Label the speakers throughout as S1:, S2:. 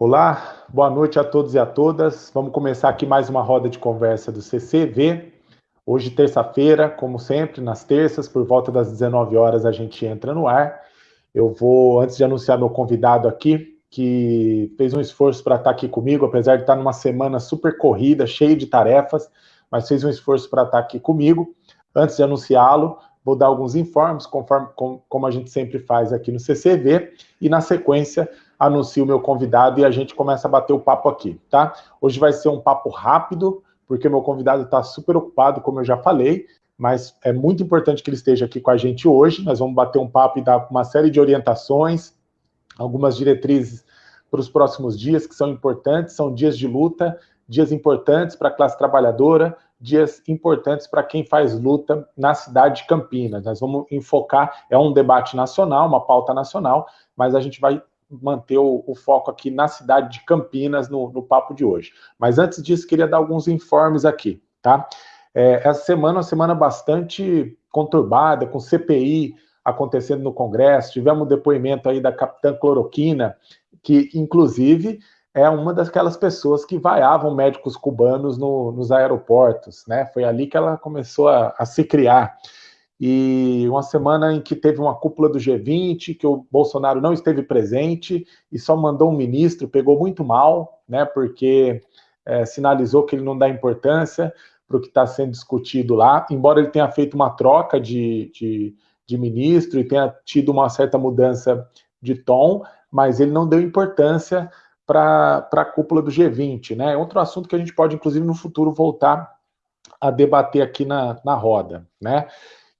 S1: Olá, boa noite a todos e a todas. Vamos começar aqui mais uma roda de conversa do CCV. Hoje, terça-feira, como sempre, nas terças, por volta das 19 horas, a gente entra no ar. Eu vou, antes de anunciar meu convidado aqui, que fez um esforço para estar aqui comigo, apesar de estar numa semana super corrida, cheia de tarefas, mas fez um esforço para estar aqui comigo. Antes de anunciá-lo, vou dar alguns informes, conforme com, como a gente sempre faz aqui no CCV, e na sequência anuncio o meu convidado e a gente começa a bater o papo aqui, tá? Hoje vai ser um papo rápido, porque meu convidado está super ocupado, como eu já falei, mas é muito importante que ele esteja aqui com a gente hoje. Nós vamos bater um papo e dar uma série de orientações, algumas diretrizes para os próximos dias que são importantes, são dias de luta, dias importantes para a classe trabalhadora, dias importantes para quem faz luta na cidade de Campinas. Nós vamos enfocar, é um debate nacional, uma pauta nacional, mas a gente vai manter o, o, foco aqui na cidade de Campinas no, no, papo de hoje. Mas antes disso, queria dar alguns informes aqui, tá? É, essa semana é uma semana bastante conturbada, com CPI acontecendo no Congresso, tivemos um depoimento aí da capitã Cloroquina, que inclusive é uma daquelas pessoas que vaiavam médicos cubanos no, nos aeroportos, né? Foi ali que ela começou a, a se criar e uma semana em que teve uma cúpula do G20, que o Bolsonaro não esteve presente e só mandou um ministro, pegou muito mal, né, porque é, sinalizou que ele não dá importância para o que está sendo discutido lá, embora ele tenha feito uma troca de, de, de ministro e tenha tido uma certa mudança de tom, mas ele não deu importância para a cúpula do G20, né? É outro assunto que a gente pode, inclusive, no futuro voltar a debater aqui na, na roda, né?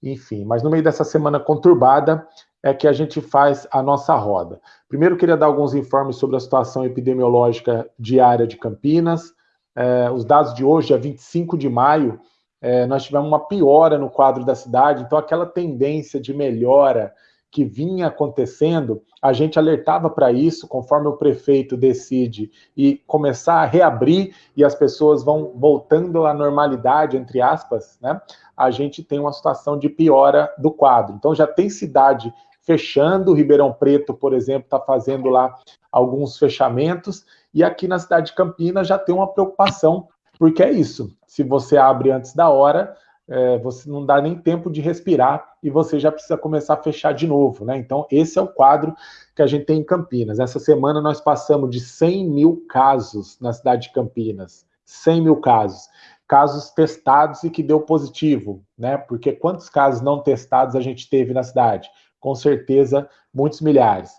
S1: Enfim. Mas no meio dessa semana conturbada é que a gente faz a nossa roda. Primeiro, queria dar alguns informes sobre a situação epidemiológica diária de Campinas. É, os dados de hoje, é 25 de maio, é, nós tivemos uma piora no quadro da cidade, então aquela tendência de melhora que vinha acontecendo, a gente alertava para isso, conforme o prefeito decide e começar a reabrir e as pessoas vão voltando à normalidade, entre aspas, né? A gente tem uma situação de piora do quadro. Então já tem cidade fechando, Ribeirão Preto, por exemplo, está fazendo lá alguns fechamentos, e aqui na cidade de Campinas já tem uma preocupação, porque é isso, se você abre antes da hora, é, você não dá nem tempo de respirar e você já precisa começar a fechar de novo, né? Então, esse é o quadro que a gente tem em Campinas. Essa semana nós passamos de 100 mil casos na cidade de Campinas. 100 mil casos. Casos testados e que deu positivo, né? Porque quantos casos não testados a gente teve na cidade? Com certeza, muitos milhares.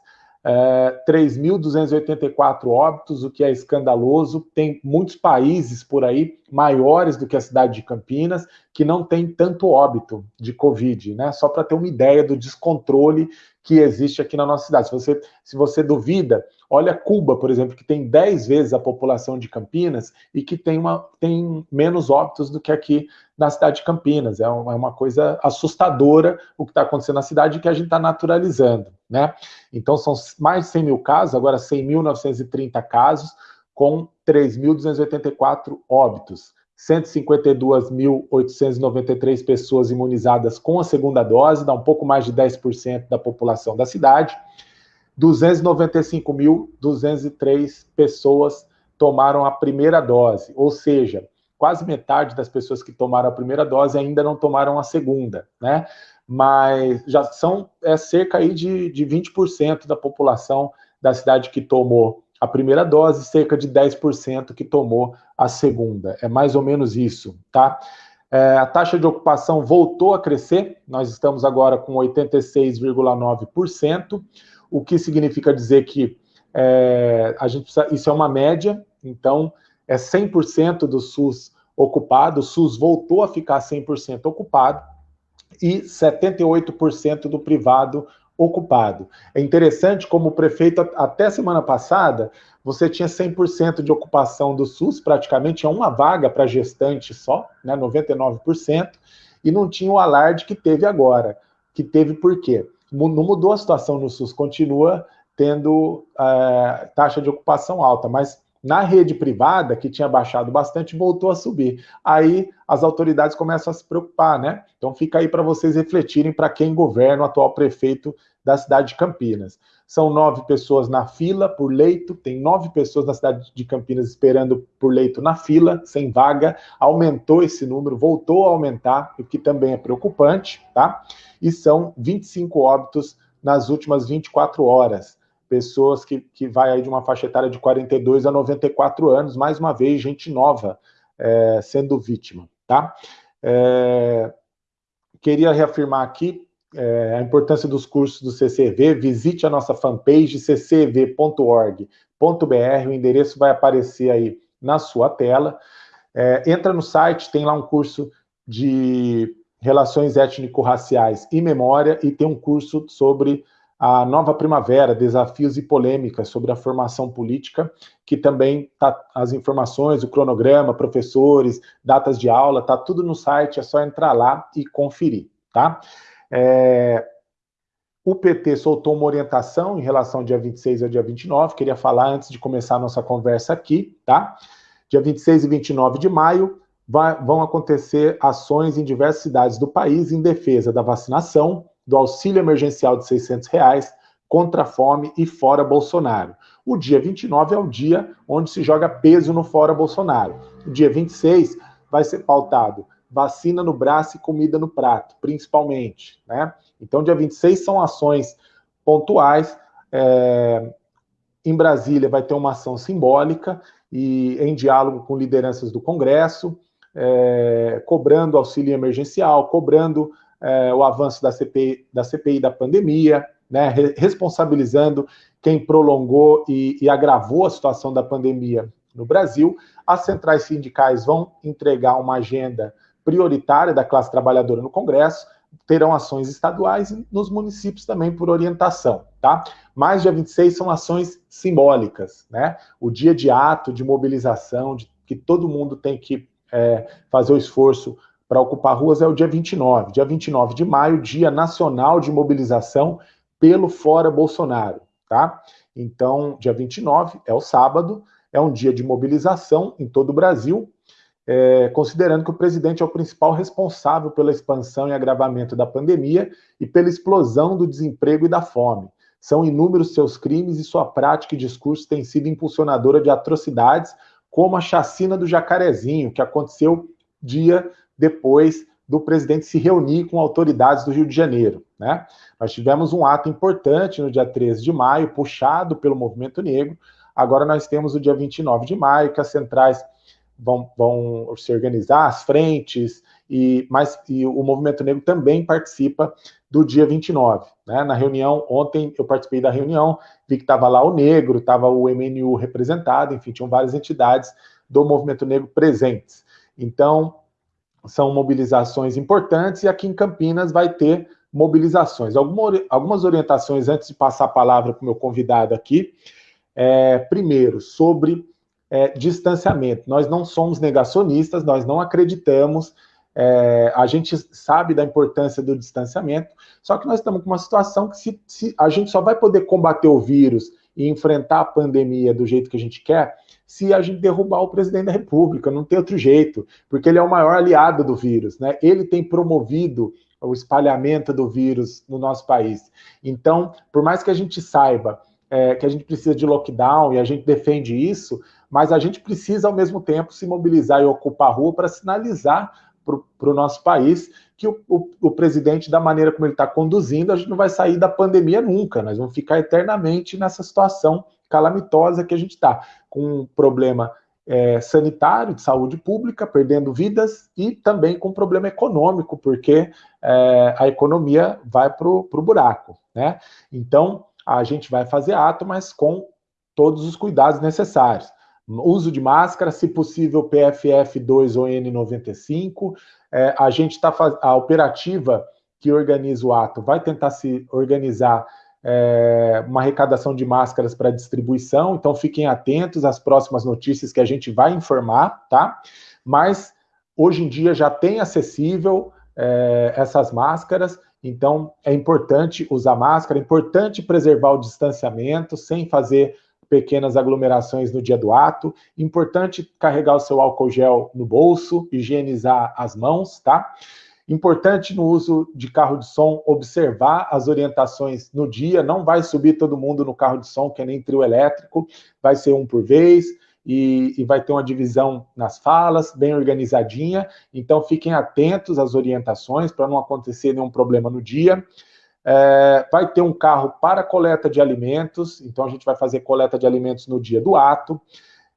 S1: 3.284 é, óbitos, o que é escandaloso. Tem muitos países por aí, maiores do que a cidade de Campinas, que não tem tanto óbito de Covid, né? Só para ter uma ideia do descontrole que existe aqui na nossa cidade. Se você, se você duvida, olha Cuba, por exemplo, que tem 10 vezes a população de Campinas e que tem, uma, tem menos óbitos do que aqui na cidade de Campinas. É uma, é uma coisa assustadora o que está acontecendo na cidade que a gente está naturalizando. Né? Então, são mais de 100 mil casos, agora 100.930 casos, com 3.284 óbitos. 152.893 pessoas imunizadas com a segunda dose, dá um pouco mais de 10% da população da cidade. 295.203 pessoas tomaram a primeira dose, ou seja, quase metade das pessoas que tomaram a primeira dose ainda não tomaram a segunda, né? Mas já são é, cerca aí de, de 20% da população da cidade que tomou a primeira dose, cerca de 10% que tomou a segunda. É mais ou menos isso, tá? É, a taxa de ocupação voltou a crescer, nós estamos agora com 86,9%, o que significa dizer que é, a gente precisa, isso é uma média, então é 100% do SUS ocupado, o SUS voltou a ficar 100% ocupado, e 78% do privado ocupado. É interessante como o prefeito, até semana passada, você tinha 100% de ocupação do SUS, praticamente tinha uma vaga para gestante só, né, 99%, e não tinha o alarde que teve agora. Que teve por quê? Não mudou a situação no SUS, continua tendo é, taxa de ocupação alta, mas na rede privada, que tinha baixado bastante, voltou a subir. Aí as autoridades começam a se preocupar, né? Então fica aí para vocês refletirem para quem governa o atual prefeito da cidade de Campinas. são nove pessoas na fila por leito, tem nove pessoas na cidade de Campinas esperando por leito na fila, sem vaga, aumentou esse número, voltou a aumentar, o que também é preocupante, tá? E são 25 óbitos nas últimas 24 horas, pessoas que, que vai aí de uma faixa etária de 42 a 94 anos, mais uma vez, gente nova é, sendo vítima, tá? É, queria reafirmar aqui é, a importância dos cursos do CCV, visite a nossa fanpage ccv.org.br, o endereço vai aparecer aí na sua tela. É, entra no site, tem lá um curso de relações étnico-raciais e memória, e tem um curso sobre a nova primavera, desafios e polêmicas sobre a formação política, que também tá as informações, o cronograma, professores, datas de aula, tá tudo no site, é só entrar lá e conferir, tá? É, o PT soltou uma orientação em relação ao dia 26 ao dia 29, queria falar antes de começar a nossa conversa aqui, tá? Dia 26 e 29 de maio vai, vão acontecer ações em diversas cidades do país em defesa da vacinação, do auxílio emergencial de 600 reais, contra a fome e fora Bolsonaro. O dia 29 é o dia onde se joga peso no fora Bolsonaro. O dia 26 vai ser pautado vacina no braço e comida no prato, principalmente. Né? Então, dia 26 são ações pontuais. É, em Brasília vai ter uma ação simbólica e em diálogo com lideranças do Congresso, é, cobrando auxílio emergencial, cobrando é, o avanço da CPI, da CPI da pandemia, né, responsabilizando quem prolongou e, e agravou a situação da pandemia no Brasil. As centrais sindicais vão entregar uma agenda prioritária da classe trabalhadora no Congresso, terão ações estaduais e nos municípios também por orientação, tá? Mais dia 26 são ações simbólicas, né? O dia de ato, de mobilização, de, que todo mundo tem que é, fazer o esforço para ocupar ruas é o dia 29. Dia 29 de maio, Dia Nacional de Mobilização pelo Fora Bolsonaro, tá? Então, dia 29 é o sábado, é um dia de mobilização em todo o Brasil, é, considerando que o presidente é o principal responsável pela expansão e agravamento da pandemia e pela explosão do desemprego e da fome. São inúmeros seus crimes e sua prática e discurso tem sido impulsionadora de atrocidades, como a chacina do Jacarezinho, que aconteceu dia depois do presidente se reunir com autoridades do Rio de Janeiro. Né? Nós tivemos um ato importante no dia 13 de maio, puxado pelo movimento negro. Agora nós temos o dia 29 de maio, que as centrais vão, vão se organizar, as frentes, e, mas, e o Movimento Negro também participa do dia 29. Né? Na reunião, ontem eu participei da reunião, vi que estava lá o Negro, estava o MNU representado, enfim, tinham várias entidades do Movimento Negro presentes. Então, são mobilizações importantes, e aqui em Campinas vai ter mobilizações. Alguma, algumas orientações antes de passar a palavra para o meu convidado aqui. É, primeiro, sobre é, distanciamento. Nós não somos negacionistas, nós não acreditamos, é, a gente sabe da importância do distanciamento, só que nós estamos com uma situação que se, se, a gente só vai poder combater o vírus e enfrentar a pandemia do jeito que a gente quer se a gente derrubar o presidente da República, não tem outro jeito, porque ele é o maior aliado do vírus, né? Ele tem promovido o espalhamento do vírus no nosso país. Então, por mais que a gente saiba é, que a gente precisa de lockdown e a gente defende isso, mas a gente precisa, ao mesmo tempo, se mobilizar e ocupar a rua para sinalizar para o nosso país que o, o, o, presidente, da maneira como ele está conduzindo, a gente não vai sair da pandemia nunca, nós vamos ficar eternamente nessa situação calamitosa que a gente está, com um problema é, sanitário, de saúde pública, perdendo vidas, e também com um problema econômico, porque é, a economia vai para o buraco. Né? Então, a gente vai fazer ato, mas com todos os cuidados necessários uso de máscara, se possível PFF2 ou N95. É, a gente está a operativa que organiza o ato vai tentar se organizar é, uma arrecadação de máscaras para distribuição, então fiquem atentos às próximas notícias que a gente vai informar, tá? Mas hoje em dia já tem acessível é, essas máscaras, então é importante usar máscara, é importante preservar o distanciamento sem fazer pequenas aglomerações no dia do ato. Importante carregar o seu álcool gel no bolso, higienizar as mãos, tá? Importante no uso de carro de som, observar as orientações no dia, não vai subir todo mundo no carro de som, que é nem trio elétrico, vai ser um por vez, e, e, vai ter uma divisão nas falas, bem organizadinha, então fiquem atentos às orientações para não acontecer nenhum problema no dia. É, vai ter um carro para coleta de alimentos, então a gente vai fazer coleta de alimentos no dia do ato.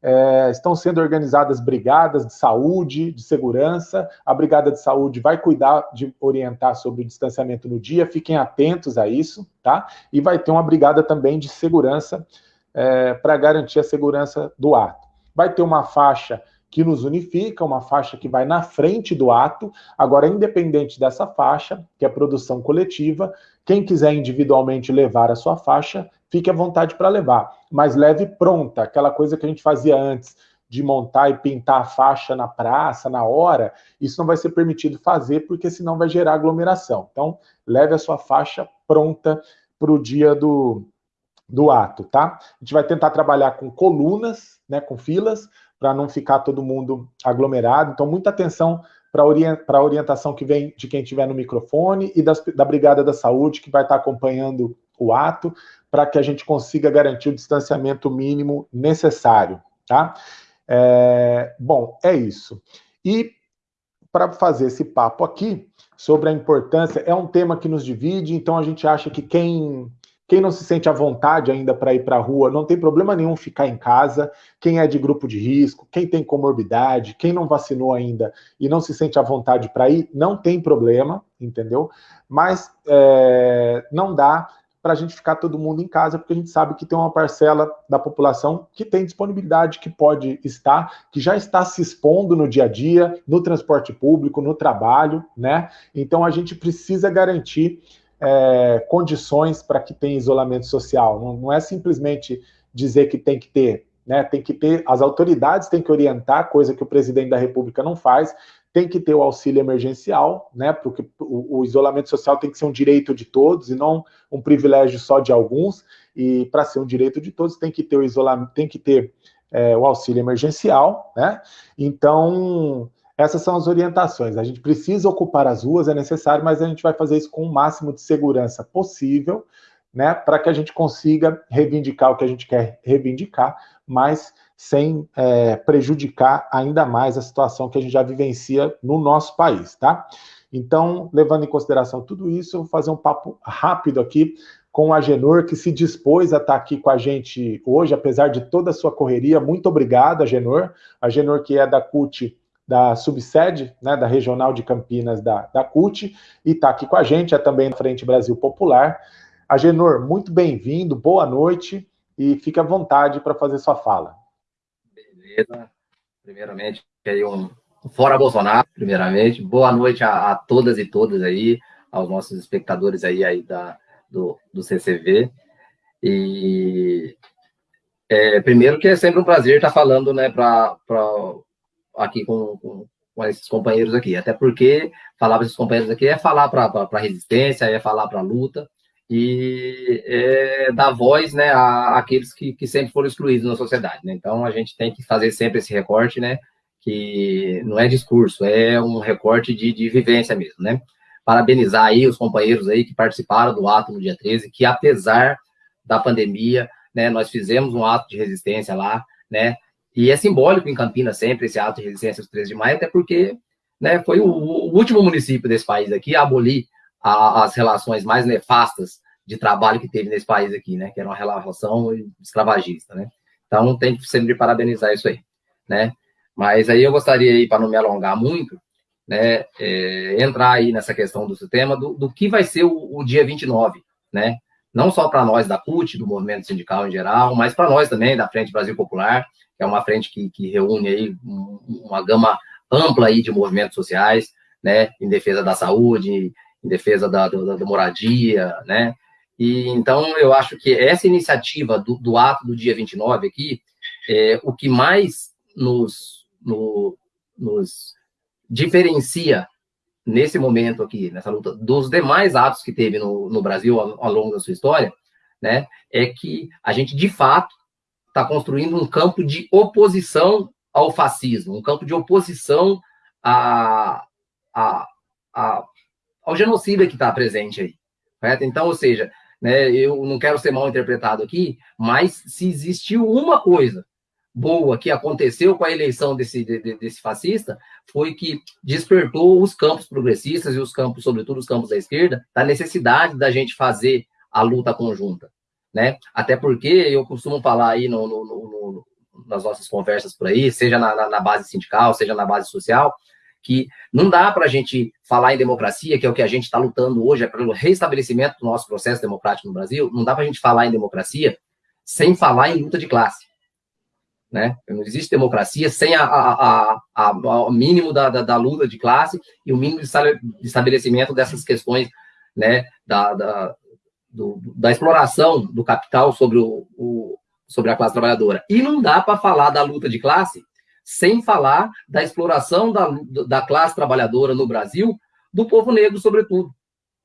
S1: É, estão sendo organizadas brigadas de saúde, de segurança. A brigada de saúde vai cuidar de orientar sobre o distanciamento no dia, fiquem atentos a isso, tá? E vai ter uma brigada também de segurança é, para garantir a segurança do ato. Vai ter uma faixa que nos unifica, uma faixa que vai na frente do ato. Agora, independente dessa faixa, que é produção coletiva, quem quiser individualmente levar a sua faixa, fique à vontade para levar, mas leve pronta, aquela coisa que a gente fazia antes, de montar e pintar a faixa na praça, na hora, isso não vai ser permitido fazer, porque senão vai gerar aglomeração. Então, leve a sua faixa pronta para o dia do, do ato, tá? A gente vai tentar trabalhar com colunas, né, com filas, para não ficar todo mundo aglomerado. Então, muita atenção para a orientação que vem de quem estiver no microfone e das, da Brigada da Saúde, que vai estar acompanhando o ato, para que a gente consiga garantir o distanciamento mínimo necessário, tá? É, bom, é isso. E para fazer esse papo aqui sobre a importância, é um tema que nos divide, então a gente acha que quem quem não se sente à vontade ainda para ir para a rua, não tem problema nenhum ficar em casa. Quem é de grupo de risco, quem tem comorbidade, quem não vacinou ainda e não se sente à vontade para ir, não tem problema, entendeu? Mas é, não dá para a gente ficar todo mundo em casa, porque a gente sabe que tem uma parcela da população que tem disponibilidade, que pode estar, que já está se expondo no dia a dia, no transporte público, no trabalho, né? Então a gente precisa garantir é, condições para que tenha isolamento social. Não, não é simplesmente dizer que tem que ter, né? Tem que ter, as autoridades têm que orientar, coisa que o presidente da República não faz, tem que ter o auxílio emergencial, né? Porque o, o, isolamento social tem que ser um direito de todos e não um privilégio só de alguns. E para ser um direito de todos, tem que ter o isolamento, tem que ter é, o auxílio emergencial, né? Então, essas são as orientações. A gente precisa ocupar as ruas, é necessário, mas a gente vai fazer isso com o máximo de segurança possível, né? Para que a gente consiga reivindicar o que a gente quer reivindicar, mas sem é, prejudicar ainda mais a situação que a gente já vivencia no nosso país, tá? Então, levando em consideração tudo isso, eu vou fazer um papo rápido aqui com a Genor, que se dispôs a estar aqui com a gente hoje, apesar de toda a sua correria. Muito obrigado, Agenor. A Genor, que é da CUT, da subsede, né, da Regional de Campinas da, da CUT, e está aqui com a gente, é também na Frente Brasil Popular. Agenor, muito bem-vindo, boa noite, e fique à vontade para fazer sua fala.
S2: Beleza. Primeiramente, aí um fora Bolsonaro, primeiramente. Boa noite a, a, todas e todas aí, aos nossos espectadores aí, aí da, do, do CCV. E é, primeiro que é sempre um prazer estar falando, né, para aqui com, com, com, esses companheiros aqui. Até porque falar para esses companheiros aqui é falar para a resistência, é falar para a luta e é, dar voz né, a, àqueles que, que sempre foram excluídos na sociedade. Né? Então, a gente tem que fazer sempre esse recorte, né, que não é discurso, é um recorte de, de vivência mesmo. Né? Parabenizar aí os companheiros aí que participaram do ato no dia 13, que apesar da pandemia, né, nós fizemos um ato de resistência lá, né, e é simbólico em Campinas sempre esse ato de resistência dos 13 de maio, até porque né, foi o, o último município desse país aqui a abolir a, as relações mais nefastas de trabalho que teve nesse país aqui, né? Que era uma relação escravagista, né? Então tem que sempre parabenizar isso aí, né? Mas aí eu gostaria aí, para não me alongar muito, né, é, entrar aí nessa questão do sistema, do, do que vai ser o, o dia 29, né? Não só para nós da CUT, do movimento sindical em geral, mas para nós também, da Frente Brasil Popular, que é uma frente que, que reúne aí uma gama ampla aí de movimentos sociais, né, em defesa da saúde, em defesa da, da, da moradia, né, e então eu acho que essa iniciativa do, do ato do dia 29 aqui, é, o que mais nos, no, nos diferencia nesse momento aqui, nessa luta, dos demais atos que teve no, no Brasil ao, ao longo da sua história, né, é que a gente, de fato, está construindo um campo de oposição ao fascismo, um campo de oposição a, a, a, ao genocídio que está presente aí. Correto? Então, ou seja, né, eu não quero ser mal interpretado aqui, mas se existiu uma coisa boa que aconteceu com a eleição desse, de, desse fascista, foi que despertou os campos progressistas e os campos, sobretudo os campos da esquerda, da necessidade da gente fazer a luta conjunta. Né? Até porque eu costumo falar aí no, no, no, nas nossas conversas por aí, seja na, na, na base sindical, seja na base social, que não dá para a gente falar em democracia, que é o que a gente está lutando hoje, é pelo restabelecimento do nosso processo democrático no Brasil, não dá para a gente falar em democracia sem falar em luta de classe. Né? Não existe democracia sem a, a, a, o mínimo da, da, da, luta de classe e o mínimo de estabelecimento dessas questões né, da, da, do, da exploração do capital sobre, o, o, sobre a classe trabalhadora. E não dá para falar da luta de classe sem falar da exploração da, da classe trabalhadora no Brasil, do povo negro, sobretudo.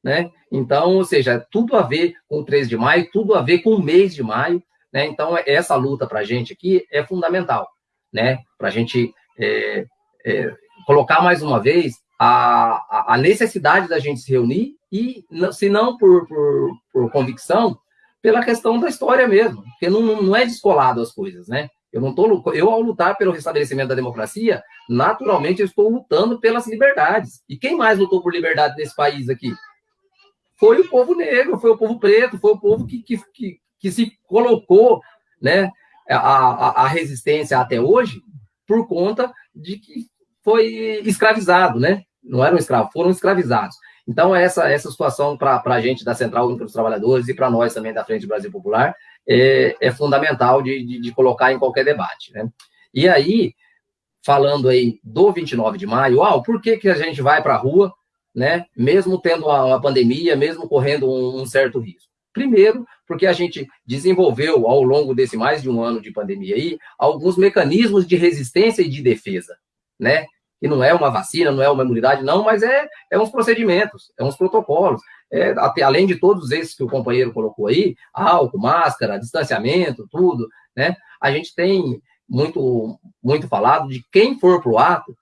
S2: Né? Então, ou seja, tudo a ver com o 13 de maio, tudo a ver com o mês de maio. Né? Então, essa luta para a gente aqui é fundamental, né? para a gente é, é, colocar mais uma vez a, a, necessidade da gente se reunir e, se não por, por, por convicção, pela questão da história mesmo, porque não, não é descolado as coisas, né? Eu não tô, eu ao lutar pelo restabelecimento da democracia, naturalmente eu estou lutando pelas liberdades. E quem mais lutou por liberdade nesse país aqui? Foi o povo negro, foi o povo preto, foi o povo que, que, que, que se colocou, né, a, a, a resistência até hoje por conta de que foi escravizado, né? Não eram escravos, foram escravizados. Então, essa, essa situação para a gente da Central Única dos Trabalhadores e para nós também da Frente Brasil Popular é, é fundamental de, de, de, colocar em qualquer debate. Né? E aí, falando aí do 29 de maio, uau, por que, que a gente vai para a rua, né, mesmo tendo uma, pandemia, mesmo correndo um, um certo risco? Primeiro, porque a gente desenvolveu, ao longo desse mais de um ano de pandemia aí, alguns mecanismos de resistência e de defesa, né? Que não é uma vacina, não é uma imunidade, não, mas é, é uns procedimentos, é uns protocolos é, além de todos esses que o companheiro colocou aí, álcool, máscara, distanciamento, tudo, né? A gente tem muito, muito falado de quem for para o ato,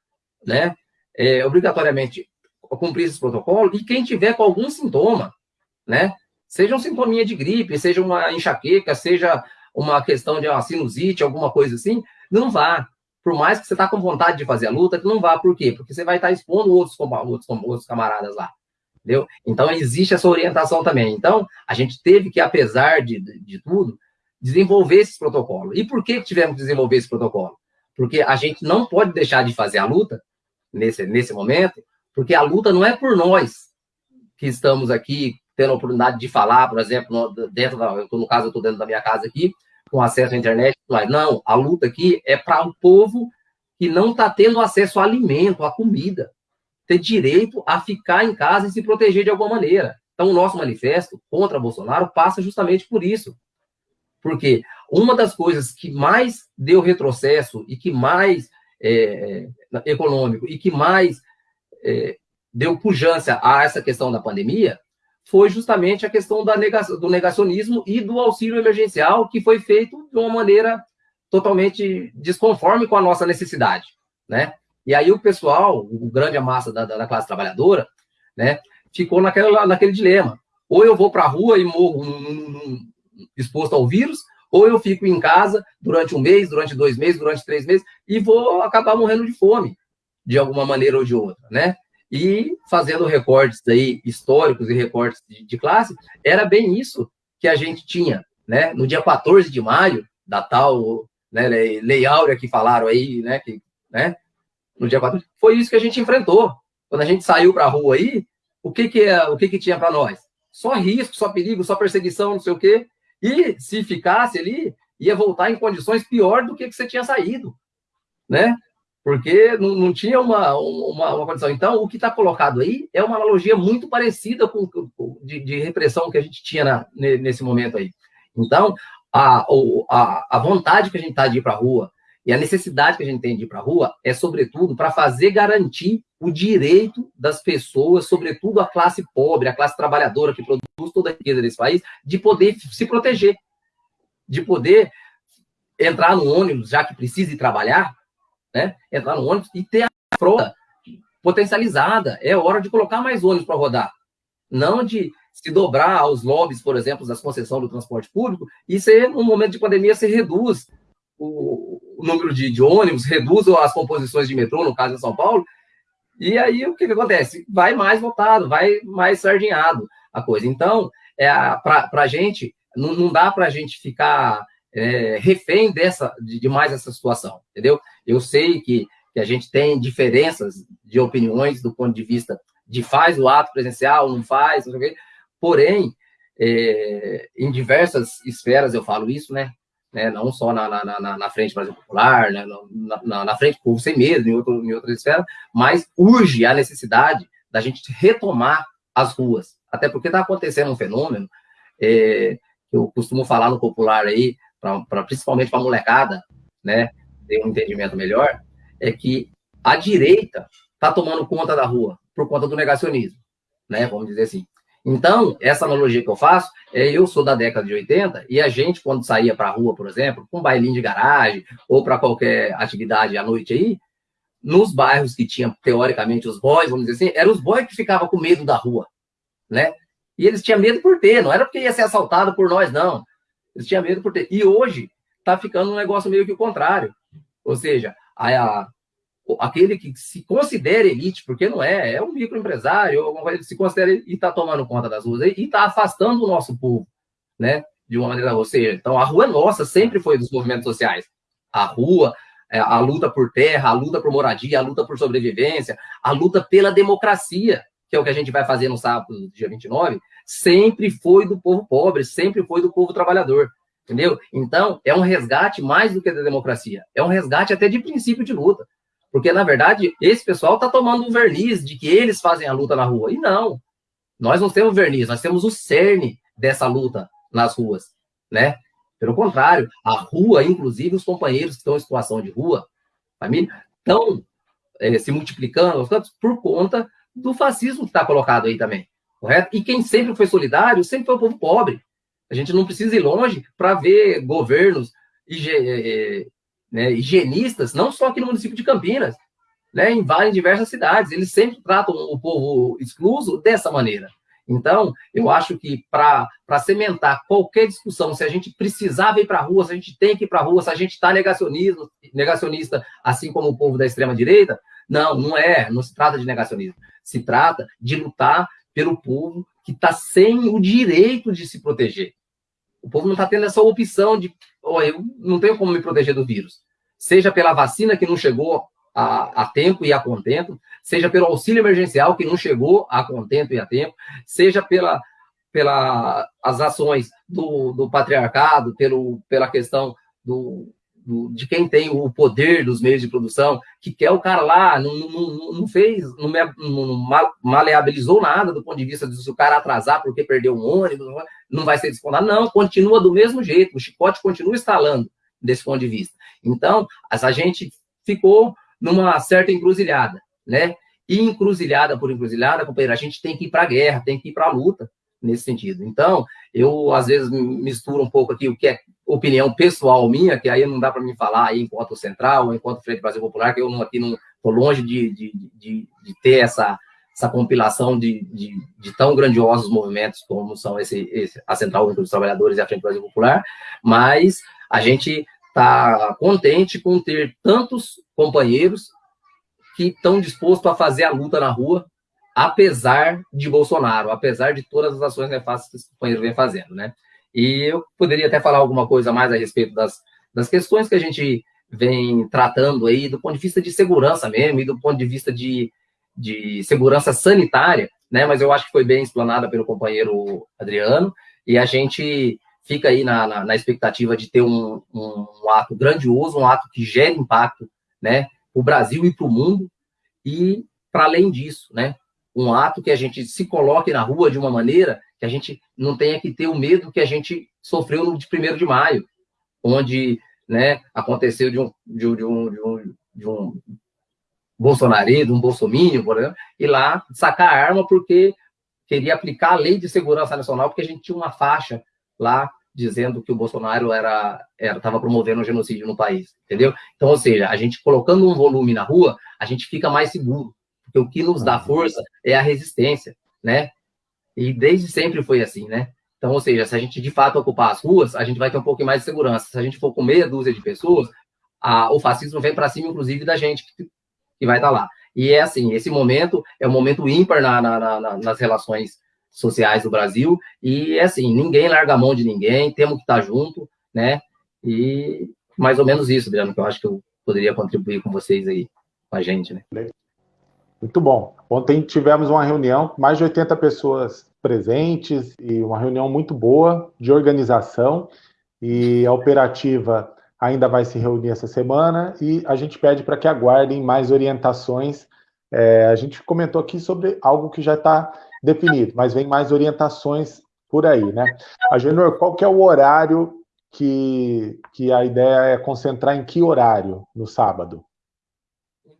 S2: né? É, obrigatoriamente cumprir esse protocolo e quem tiver com algum sintoma, né? Seja um sintominha de gripe, seja uma enxaqueca, seja uma questão de uma sinusite, alguma coisa assim, não vá. Por mais que você está com vontade de fazer a luta, não vá. Por quê? Porque você vai estar tá expondo outros, outros, outros camaradas lá entendeu? Então, existe essa orientação também. Então, a gente teve que, apesar de, de, tudo, desenvolver esse protocolo. E por que tivemos que desenvolver esse protocolo? Porque a gente não pode deixar de fazer a luta nesse, nesse momento, porque a luta não é por nós que estamos aqui tendo a oportunidade de falar, por exemplo, dentro da, eu no caso, eu estou dentro da minha casa aqui, com acesso à internet, mas não, a luta aqui é para o povo que não está tendo acesso a alimento, a comida ter direito a ficar em casa e se proteger de alguma maneira. Então, o nosso manifesto contra Bolsonaro passa justamente por isso. Porque uma das coisas que mais deu retrocesso e que mais é, é econômico e que mais é, deu pujança a essa questão da pandemia foi justamente a questão negação, do negacionismo e do auxílio emergencial, que foi feito de uma maneira totalmente desconforme com a nossa necessidade, né? E aí o pessoal, o grande massa da, da classe trabalhadora, né, ficou naquela, naquele dilema. Ou eu vou para a rua e morro exposto ao vírus, ou eu fico em casa durante um mês, durante dois meses, durante três meses, e vou acabar morrendo de fome, de alguma maneira ou de outra, né? E fazendo recortes aí históricos e recortes de, de classe, era bem isso que a gente tinha, né? No dia 14 de maio, da tal né, Lei Áurea que falaram aí, né? Que, né? No dia 4, foi isso que a gente enfrentou. Quando a gente saiu para a rua aí, o que que, é, o que, que tinha para nós? Só risco, só perigo, só perseguição, não sei o quê. E se ficasse ali, ia voltar em condições pior do que, que você tinha saído, né? Porque não, não tinha uma, uma, uma, condição. Então, o que está colocado aí é uma analogia muito parecida com, com de, de, repressão que a gente tinha na, nesse momento aí. Então, a, a, a vontade que a gente está de ir para a rua, e a necessidade que a gente tem de ir para a rua é, sobretudo, para fazer garantir o direito das pessoas, sobretudo a classe pobre, a classe trabalhadora que produz toda a riqueza desse país, de poder se proteger, de poder entrar no ônibus, já que precisa ir trabalhar, né? entrar no ônibus e ter a frota potencializada. É hora de colocar mais ônibus para rodar. Não de se dobrar aos lobbies, por exemplo, das concessões do transporte público, e ser, no momento de pandemia, se reduz o, o número de, de, ônibus, reduz as composições de metrô, no caso em São Paulo, e aí o que, que acontece? Vai mais votado, vai mais sardinhado a coisa. Então, é, para a gente, não, não dá para a gente ficar é, refém dessa, de, de mais essa situação, entendeu? Eu sei que, que a gente tem diferenças de opiniões do ponto de vista de faz o ato presencial, não faz, não sei o quê, porém, é, em diversas esferas eu falo isso, né? Né, não só na, na, na, na frente Brasil Popular, né, na, na, frente Povo Sem Medo, em, outro, em outras esferas, mas urge a necessidade da gente retomar as ruas. Até porque está acontecendo um fenômeno, é, eu costumo falar no popular aí, pra, pra principalmente para a molecada, né, ter um entendimento melhor, é que a direita está tomando conta da rua por conta do negacionismo, né, vamos dizer assim. Então, essa analogia que eu faço é eu sou da década de 80 e a gente, quando saía para a rua, por exemplo, com um bailinho de garagem ou para qualquer atividade à noite aí, nos bairros que tinham, teoricamente, os boys, vamos dizer assim, eram os boys que ficavam com medo da rua, né? E eles tinham medo por ter, não era porque ia ser assaltado por nós, não. Eles tinham medo por ter. E hoje está ficando um negócio meio que o contrário. Ou seja, a, aquele que se considera elite, porque não é, é um microempresário, alguma coisa que se considera e está tomando conta das ruas e está afastando o nosso povo, né? De uma maneira, ou seja, então a rua é nossa, sempre foi dos movimentos sociais. A rua, é, a luta por terra, a luta por moradia, a luta por sobrevivência, a luta pela democracia, que é o que a gente vai fazer no sábado, dia 29, sempre foi do povo pobre, sempre foi do povo trabalhador. Entendeu? Então, é um resgate mais do que da democracia. É um resgate até de princípio de luta. Porque, na verdade, esse pessoal está tomando um verniz de que eles fazem a luta na rua. E não. Nós não temos verniz, nós temos o cerne dessa luta nas ruas, né? Pelo contrário, a rua, inclusive os companheiros que estão em situação de rua, família, estão é, se multiplicando por conta do fascismo que está colocado aí também, correto? E quem sempre foi solidário sempre foi o povo pobre. A gente não precisa ir longe para ver governos né, higienistas, não só aqui no município de Campinas, né, em várias diversas cidades. Eles sempre tratam o povo excluso dessa maneira. Então, eu acho que para cementar qualquer discussão, se a gente precisava ir para a rua, se a gente tem que ir para a rua, se a gente está negacionista, assim como o povo da extrema-direita, não, não é, não se trata de negacionismo. Se trata de lutar pelo povo que está sem o direito de se proteger. O povo não está tendo essa opção de, oh, eu não tenho como me proteger do vírus. Seja pela vacina que não chegou a, a, tempo e a contento, seja pelo auxílio emergencial que não chegou a contento e a tempo, seja pela, pela as ações do, do patriarcado, pelo, pela questão do, do, de quem tem o poder dos meios de produção, que quer o cara lá, não, não, não fez, não, não maleabilizou nada do ponto de vista de se o cara atrasar porque perdeu um ônibus, não vai ser descontado. Não, continua do mesmo jeito, o chicote continua instalando desse ponto de vista. Então, a gente ficou numa certa encruzilhada, né? E encruzilhada por encruzilhada, companheiro, a gente tem que ir para a guerra, tem que ir para a luta nesse sentido. Então, eu às vezes misturo um pouco aqui o que é opinião pessoal minha, que aí não dá para me falar aí enquanto central, enquanto Frente Brasil Popular, que eu não, aqui não estou longe de, de, de, de, ter essa, essa compilação de, de, de, tão grandiosos movimentos como são esse, esse a Central Única dos Trabalhadores e a Frente Brasil Popular, mas a gente está contente com ter tantos companheiros que estão dispostos a fazer a luta na rua, apesar de Bolsonaro, apesar de todas as ações nefastas que os companheiros vêm fazendo, né? E eu poderia até falar alguma coisa mais a respeito das, das questões que a gente vem tratando aí do ponto de vista de segurança mesmo e do ponto de vista de, de segurança sanitária, né? Mas eu acho que foi bem explanada pelo companheiro Adriano e a gente fica aí na, na, na expectativa de ter um, um, um, ato grandioso, um ato que gere impacto, né, para o Brasil e para o mundo, e, para além disso, né, um ato que a gente se coloque na rua de uma maneira que a gente não tenha que ter o medo que a gente sofreu no de 1 de maio, onde né, aconteceu de um, de um, de um, de um, bolsonarista, um por exemplo, e lá sacar a arma porque queria aplicar a lei de segurança nacional, porque a gente tinha uma faixa lá dizendo que o Bolsonaro era estava promovendo um genocídio no país, entendeu? Então, ou seja, a gente colocando um volume na rua, a gente fica mais seguro, porque o que nos dá força é a resistência, né? E desde sempre foi assim, né? Então, ou seja, se a gente de fato ocupar as ruas, a gente vai ter um pouco mais de segurança. Se a gente for com meia dúzia de pessoas, a, o fascismo vem para cima, inclusive, da gente que, que vai estar tá lá. E é assim, esse momento é um momento ímpar na, na, na, nas relações sociais do Brasil, e é assim, ninguém larga a mão de ninguém, temos que estar junto, né? E mais ou menos isso, Adriano, que eu acho que eu poderia contribuir com vocês aí, com a gente, né?
S1: Muito bom. Ontem tivemos uma reunião, mais de 80 pessoas presentes e uma reunião muito boa de organização e a operativa ainda vai se reunir essa semana e a gente pede para que aguardem mais orientações. É, a gente comentou aqui sobre algo que já está definido, mas vem mais orientações por aí, né? Agenor, qual que é o horário que, que a ideia é concentrar em que horário no sábado?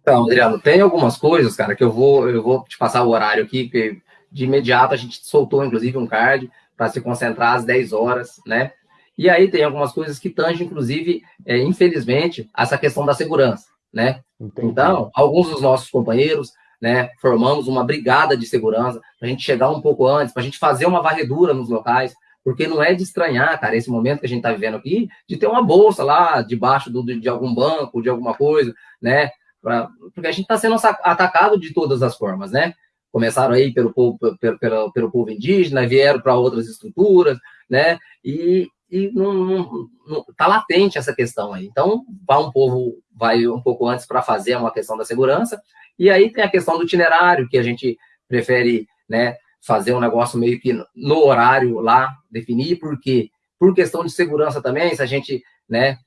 S2: Então, Adriano, tem algumas coisas, cara, que eu vou, eu vou te passar o horário aqui, que de imediato a gente soltou, inclusive, um card para se concentrar às 10 horas, né? E aí tem algumas coisas que tangem, inclusive, é, infelizmente, essa questão da segurança, né? Entendi. Então, alguns dos nossos companheiros, né, formamos uma brigada de segurança para a gente chegar um pouco antes, para a gente fazer uma varredura nos locais, porque não é de estranhar, cara, esse momento que a gente está vivendo aqui, de ter uma bolsa lá debaixo do, de algum banco, de alguma coisa, né? Pra, porque a gente está sendo atacado de todas as formas, né? Começaram aí pelo povo, pelo, pelo, pelo povo indígena, vieram para outras estruturas, né? E, e não, não, não, tá latente essa questão aí. Então, vai um povo, vai um pouco antes para fazer uma questão da segurança, e aí tem a questão do itinerário, que a gente prefere, né, fazer um negócio meio que no horário lá, definir, porque por questão de segurança também, se a gente, né,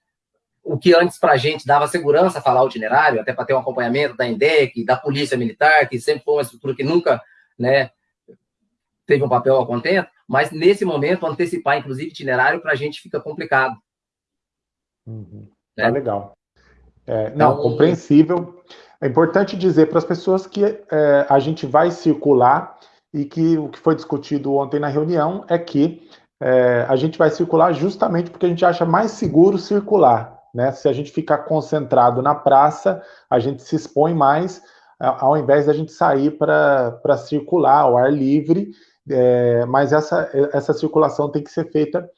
S2: o que antes para a gente dava segurança falar o itinerário, até para ter um acompanhamento da INDEC, da Polícia Militar, que sempre foi uma estrutura que nunca, né, teve um papel a contento, mas nesse momento antecipar, inclusive, itinerário para a gente fica complicado.
S1: Uhum. Né? Tá legal. É, não, então, compreensível. É importante dizer para as pessoas que é, a gente vai circular e que o que foi discutido ontem na reunião é que é, a gente vai circular justamente porque a gente acha mais seguro circular. Né? Se a gente ficar concentrado na praça, a gente se expõe mais, ao invés da gente sair para circular ao ar livre é, mas essa, essa circulação tem que ser feita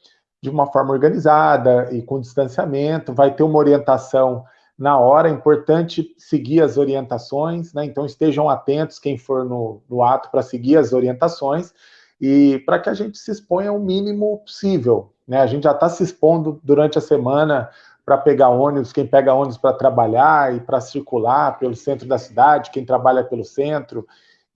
S1: de uma forma organizada e com distanciamento, vai ter uma orientação na hora, é importante seguir as orientações, né? então estejam atentos quem for no, no ato para seguir as orientações e para que a gente se exponha o mínimo possível. Né? A gente já está se expondo durante a semana para pegar ônibus, quem pega ônibus para trabalhar e para circular pelo centro da cidade, quem trabalha pelo centro,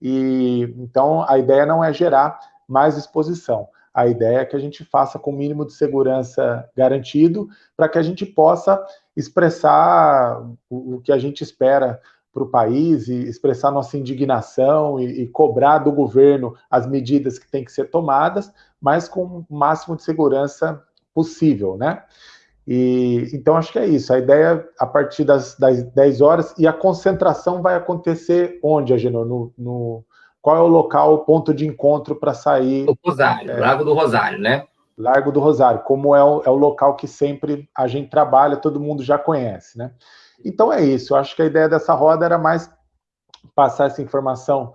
S1: e então a ideia não é gerar mais exposição. A ideia é que a gente faça com o mínimo de segurança garantido para que a gente possa expressar o, que a gente espera para o país e expressar nossa indignação e, e, cobrar do governo as medidas que têm que ser tomadas, mas com o máximo de segurança possível, né? E, então, acho que é isso. A ideia, a partir das, das 10 horas, e a concentração vai acontecer onde, Agenor? No, no, qual é o local, o ponto de encontro para sair?
S2: O Rosário, é, Largo do Rosário, né?
S1: Largo do Rosário, como é o, é o local que sempre a gente trabalha, todo mundo já conhece, né? Então é isso. Eu acho que a ideia dessa roda era mais passar essa informação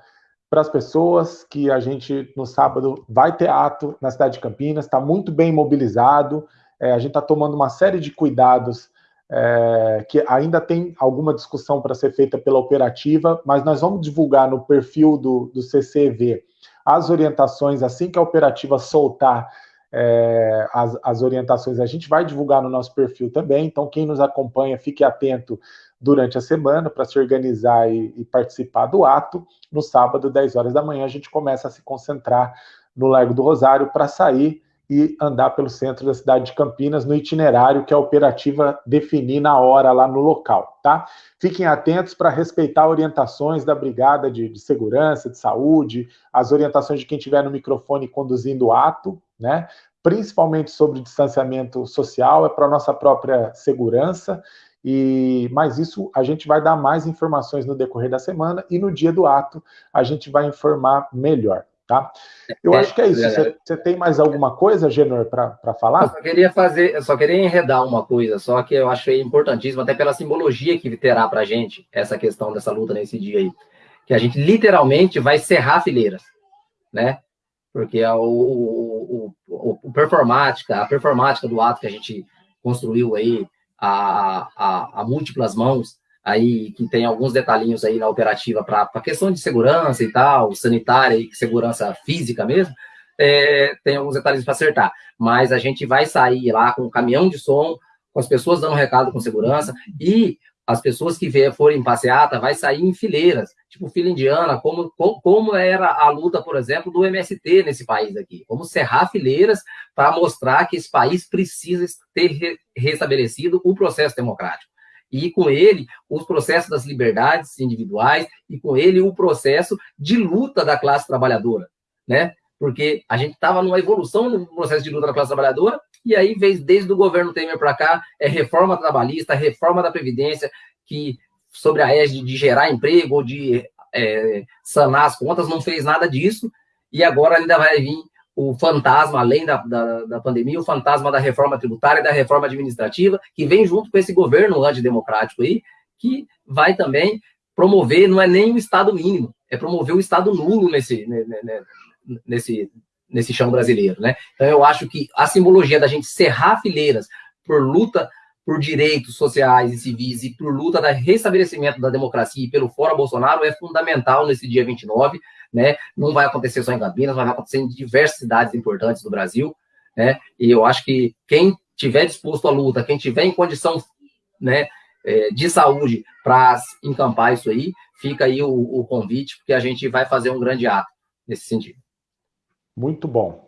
S1: para as pessoas que a gente, no sábado, vai ter ato na cidade de Campinas, está muito bem mobilizado, é, a gente está tomando uma série de cuidados é, que ainda tem alguma discussão para ser feita pela operativa, mas nós vamos divulgar no perfil do, do CCV as orientações assim que a operativa soltar é, as, as, orientações, a gente vai divulgar no nosso perfil também. Então, quem nos acompanha, fique atento durante a semana para se organizar e, e, participar do ato. No sábado, 10 horas da manhã, a gente começa a se concentrar no Largo do Rosário para sair e andar pelo centro da cidade de Campinas no itinerário que a operativa definir na hora lá no local, tá? Fiquem atentos para respeitar orientações da Brigada de, de, Segurança, de Saúde, as orientações de quem estiver no microfone conduzindo o ato, né? Principalmente sobre distanciamento social, é para nossa própria segurança, e mas isso a gente vai dar mais informações no decorrer da semana e no dia do ato a gente vai informar melhor. Tá? Eu é, acho que é isso. Você, você tem mais alguma coisa, Genor, para falar?
S2: Eu só queria fazer, eu só queria enredar uma coisa, só que eu achei importantíssimo, até pela simbologia que terá para a gente essa questão dessa luta nesse dia aí. que a gente literalmente vai serrar fileiras, né? Porque é o, o, o, o performática, a performática do ato que a gente construiu aí a, a, a múltiplas mãos, aí que tem alguns detalhinhos aí na operativa para a questão de segurança e tal, sanitária e segurança física mesmo, é, tem alguns detalhes para acertar. Mas a gente vai sair lá com um caminhão de som, com as pessoas dando recado com segurança, e as pessoas que forem em passeata vai sair em fileiras, tipo fila indiana, como, como era a luta, por exemplo, do MST nesse país aqui. Vamos cerrar fileiras para mostrar que esse país precisa ter restabelecido o processo democrático e com ele os processos das liberdades individuais e com ele o processo de luta da classe trabalhadora, né? Porque a gente estava numa evolução no processo de luta da classe trabalhadora e aí veio desde o governo Temer para cá é reforma trabalhista, reforma da previdência que sobre a égide de gerar emprego ou de é, sanar as contas não fez nada disso e agora ainda vai vir o fantasma, além da, da, da, pandemia, o fantasma da reforma tributária e da reforma administrativa, que vem junto com esse governo antidemocrático aí, que vai também promover, não é nem o Estado mínimo, é promover o Estado nulo nesse, nesse, nesse chão brasileiro, né? Então, eu acho que a simbologia da gente cerrar fileiras por luta por direitos sociais e civis e por luta da restabelecimento da democracia e pelo fora Bolsonaro é fundamental nesse dia 29, né? Não vai acontecer só em Campinas, vai acontecer em diversas cidades importantes do Brasil, né? E eu acho que quem tiver disposto à luta, quem tiver em condição, né, é, de saúde para encampar isso aí, fica aí o, o convite, porque a gente vai fazer um grande ato nesse sentido.
S1: Muito bom.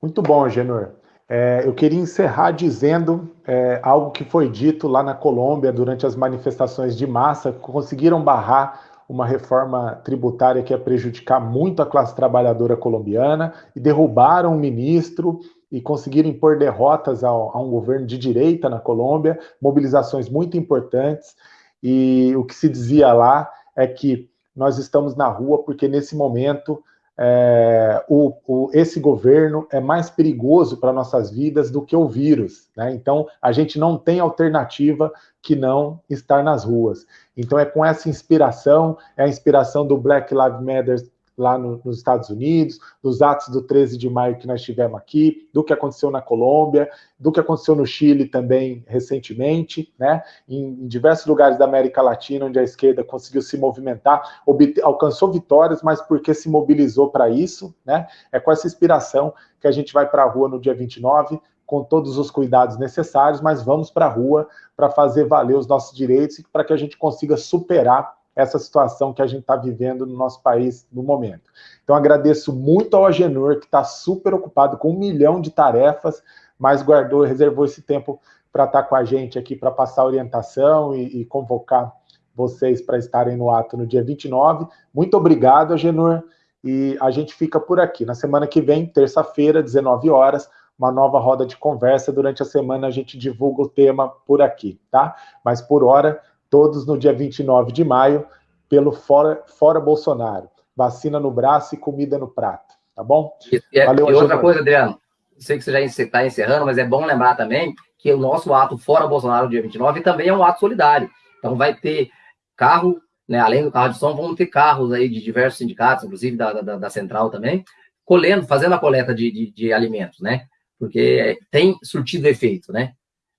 S1: Muito bom, Genor. É, eu queria encerrar dizendo é, algo que foi dito lá na Colômbia durante as manifestações de massa, conseguiram barrar uma reforma tributária que ia prejudicar muito a classe trabalhadora colombiana e derrubaram um ministro e conseguiram impor derrotas ao, a um governo de direita na Colômbia, mobilizações muito importantes. E o que se dizia lá é que nós estamos na rua porque nesse momento é, o, o, esse governo é mais perigoso para nossas vidas do que o vírus. Né? Então, a gente não tem alternativa que não estar nas ruas. Então, é com essa inspiração, é a inspiração do Black Lives Matter lá no, nos Estados Unidos, dos atos do 13 de maio que nós tivemos aqui, do que aconteceu na Colômbia, do que aconteceu no Chile também recentemente, né? Em, em diversos lugares da América Latina, onde a esquerda conseguiu se movimentar, alcançou vitórias, mas porque se mobilizou para isso, né? É com essa inspiração que a gente vai para a rua no dia 29, com todos os cuidados necessários, mas vamos para a rua para fazer valer os nossos direitos e para que a gente consiga superar essa situação que a gente está vivendo no nosso país no momento. Então, agradeço muito ao Agenor, que está super ocupado com um milhão de tarefas, mas guardou reservou esse tempo para estar tá com a gente aqui, para passar orientação e, e convocar vocês para estarem no ato no dia 29. Muito obrigado, Agenor, e a gente fica por aqui. Na semana que vem, terça-feira, 19 horas, uma nova roda de conversa. Durante a semana a gente divulga o tema por aqui, tá? Mas por hora, todos no dia 29 de maio, pelo Fora, Fora Bolsonaro. Vacina no braço e comida no prato, tá bom?
S2: E, é, Valeu, e outra coisa, Adriano, sei que você já está encerrando, mas é bom lembrar também que o nosso ato Fora Bolsonaro, dia 29, também é um ato solidário. Então vai ter carro, né, além do carro de som, vão ter carros aí de diversos sindicatos, inclusive da, da, da Central também, colhendo, fazendo a coleta de, de, de alimentos, né? Porque tem surtido efeito, né?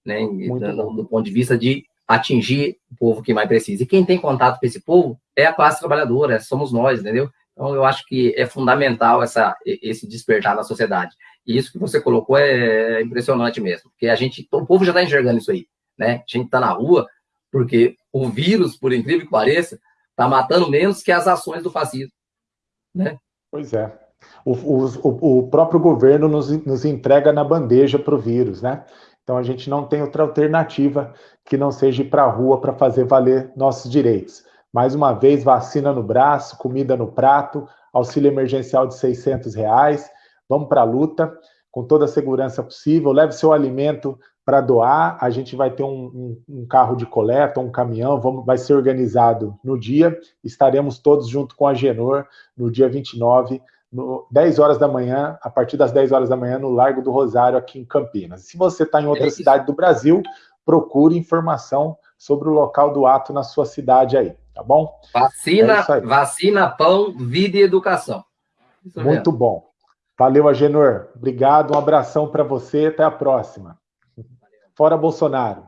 S2: né? Do, do ponto de vista de atingir o povo que mais precisa. E quem tem contato com esse povo é a classe trabalhadora, somos nós, entendeu? Então, eu acho que é fundamental essa, esse despertar na sociedade. E isso que você colocou é impressionante mesmo, porque a gente, o povo já está enxergando isso aí, né? A gente está na rua porque o vírus, por incrível que pareça, está matando menos que as ações do fascismo, né?
S1: Pois é. O, o, o próprio governo nos, nos entrega na bandeja para o vírus, né? Então a gente não tem outra alternativa que não seja ir para a rua para fazer valer nossos direitos. Mais uma vez, vacina no braço, comida no prato, auxílio emergencial de 600 reais. Vamos para a luta com toda a segurança possível. Leve seu alimento para doar. A gente vai ter um, um, um, carro de coleta, um caminhão, vamos, vai ser organizado no dia. Estaremos todos junto com a Genor no dia 29 no 10 horas da manhã, a partir das 10 horas da manhã, no Largo do Rosário, aqui em Campinas. Se você está em é outra é cidade do Brasil, procure informação sobre o local do ato na sua cidade aí, tá bom?
S2: Vacina, é vacina, pão, vida e educação.
S1: Isso Muito mesmo. bom. Valeu, Agenor. Obrigado, um abração para você, até a próxima. Fora Bolsonaro.